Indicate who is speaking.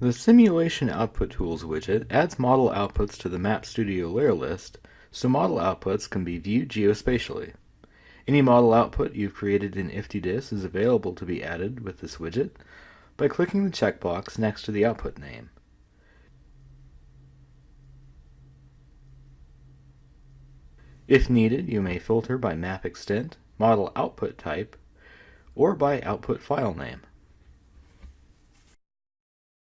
Speaker 1: The Simulation Output Tools widget adds model outputs to the Map Studio layer list so model outputs can be viewed geospatially. Any model output you've created in IFTDSS is available to be added with this widget by clicking the checkbox next to the output name. If needed, you may filter by map extent, model output type, or by output file name.